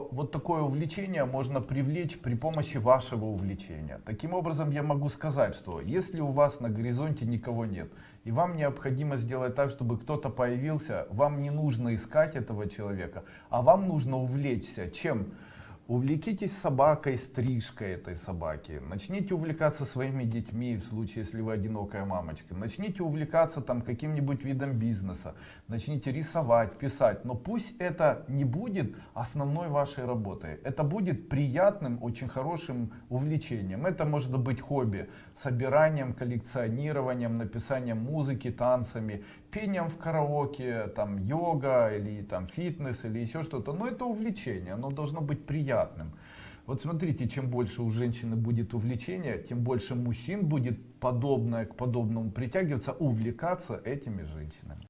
Вот такое увлечение можно привлечь при помощи вашего увлечения. Таким образом, я могу сказать, что если у вас на горизонте никого нет, и вам необходимо сделать так, чтобы кто-то появился, вам не нужно искать этого человека, а вам нужно увлечься. Чем? Увлекитесь собакой, стрижкой этой собаки. Начните увлекаться своими детьми, в случае, если вы одинокая мамочка. Начните увлекаться там каким-нибудь видом бизнеса. Начните рисовать, писать. Но пусть это не будет основной вашей работой. Это будет приятным, очень хорошим увлечением. Это может быть хобби. Собиранием, коллекционированием, написанием музыки, танцами, пением в караоке, там йога или там фитнес или еще что-то. Но это увлечение, оно должно быть приятным. Вот смотрите, чем больше у женщины будет увлечения, тем больше мужчин будет подобное к подобному притягиваться, увлекаться этими женщинами.